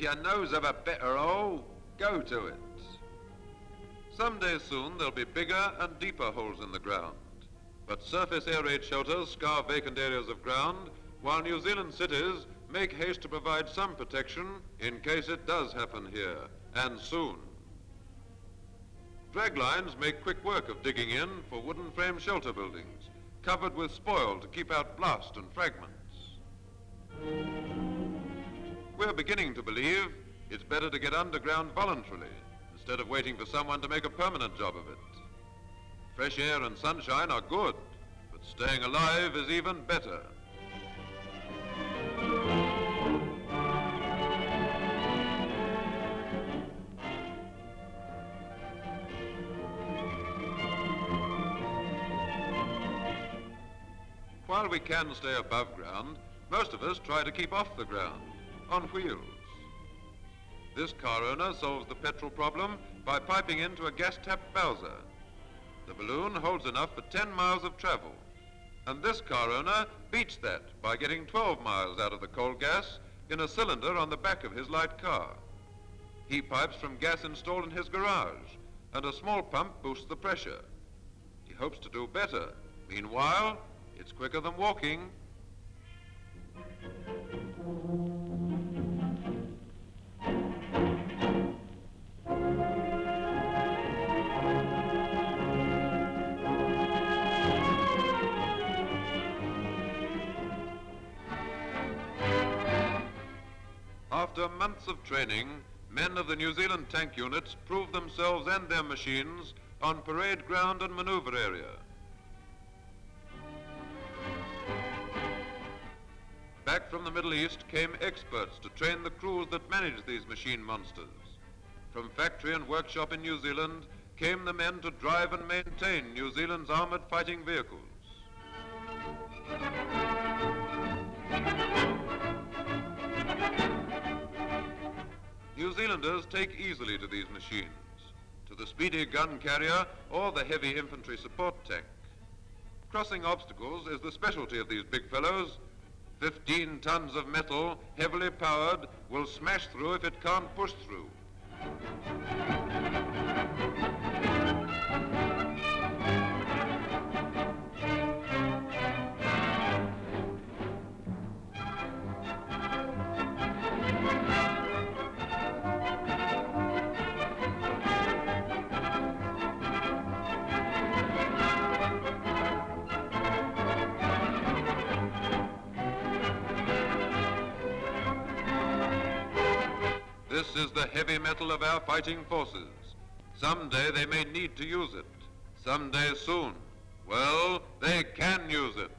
If your knows of a better hole, go to it. Someday soon there'll be bigger and deeper holes in the ground. But surface air raid shelters scour vacant areas of ground, while New Zealand cities make haste to provide some protection in case it does happen here, and soon. Draglines make quick work of digging in for wooden frame shelter buildings, covered with spoil to keep out blast and fragments. We're beginning to believe it's better to get underground voluntarily instead of waiting for someone to make a permanent job of it. Fresh air and sunshine are good, but staying alive is even better. While we can stay above ground, most of us try to keep off the ground, on wheels. This car owner solves the petrol problem by piping into a gas-tapped Bowser. The balloon holds enough for 10 miles of travel. And this car owner beats that by getting 12 miles out of the coal gas in a cylinder on the back of his light car. He pipes from gas installed in his garage, and a small pump boosts the pressure. He hopes to do better. Meanwhile, it's quicker than walking. After months of training, men of the New Zealand tank units proved themselves and their machines on parade ground and maneuver area. Back from the Middle East came experts to train the crews that managed these machine monsters. From factory and workshop in New Zealand came the men to drive and maintain New Zealand's armored fighting vehicles. Zealanders take easily to these machines, to the speedy gun carrier or the heavy infantry support tank. Crossing obstacles is the specialty of these big fellows 15 tons of metal, heavily powered, will smash through if it can't push through. This is the heavy metal of our fighting forces. Someday they may need to use it. Someday soon. Well, they can use it.